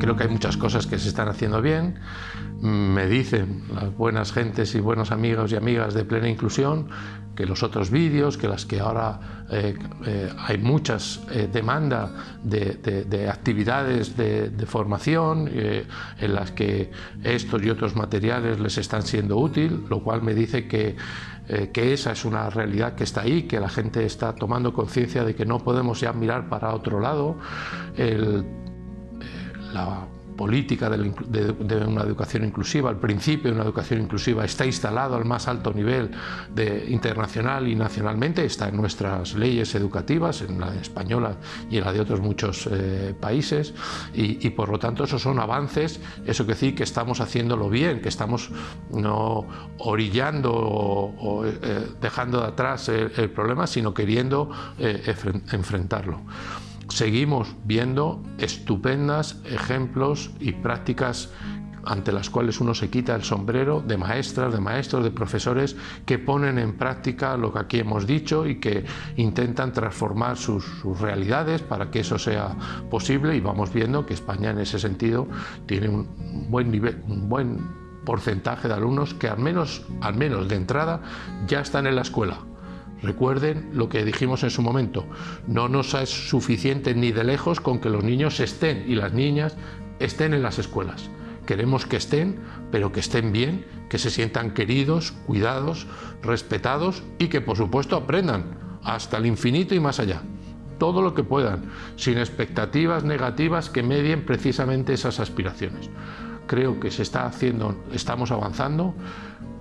Creo que hay muchas cosas que se están haciendo bien. Me dicen las buenas gentes y buenos amigos y amigas de Plena Inclusión que los otros vídeos, que las que ahora eh, eh, hay muchas eh, demanda de, actividades de, formación en las que estos y otros materiales les están siendo útil, lo cual me dice que, que esa es una realidad que está ahí, que la gente está tomando conciencia de que no podemos ya mirar para otro lado. El, la política de, una educación inclusiva, el principio de una educación inclusiva está instalado al más alto nivel internacional y nacionalmente, está en nuestras leyes educativas, en la española y en la de otros muchos eh, países y, por lo tanto esos son avances, eso que decir que estamos haciéndolo bien, que estamos no orillando o, eh, dejando de atrás el, problema, sino queriendo eh, enfrentarlo seguimos viendo estupendas ejemplos y prácticas ante las cuales uno se quita el sombrero de maestras, de maestros, de profesores que ponen en práctica lo que aquí hemos dicho y que intentan transformar sus, realidades para que eso sea posible. Y vamos viendo que España en ese sentido tiene un buen porcentaje de alumnos que al menos, al menos de entrada ya están en la escuela Recuerden lo que dijimos en su momento, no nos es suficiente ni de lejos con que los niños estén y las niñas estén en las escuelas. Queremos que estén, pero que estén bien, que se sientan queridos, cuidados, respetados y que por supuesto aprendan hasta el infinito y más allá. Todo lo que puedan, sin expectativas negativas que medien precisamente esas aspiraciones. Creo que se está haciendo, estamos avanzando,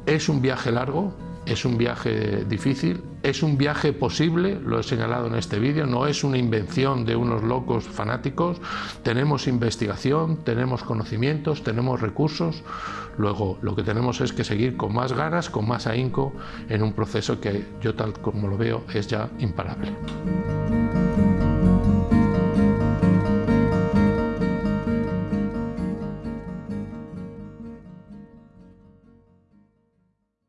es un viaje largo, es un viaje difícil, es un viaje posible, lo he señalado en este vídeo, no es una invención de unos locos fanáticos, tenemos investigación, tenemos conocimientos, tenemos recursos, luego lo que tenemos es que seguir con más ganas, con más ahínco en un proceso que yo tal como lo veo es ya imparable.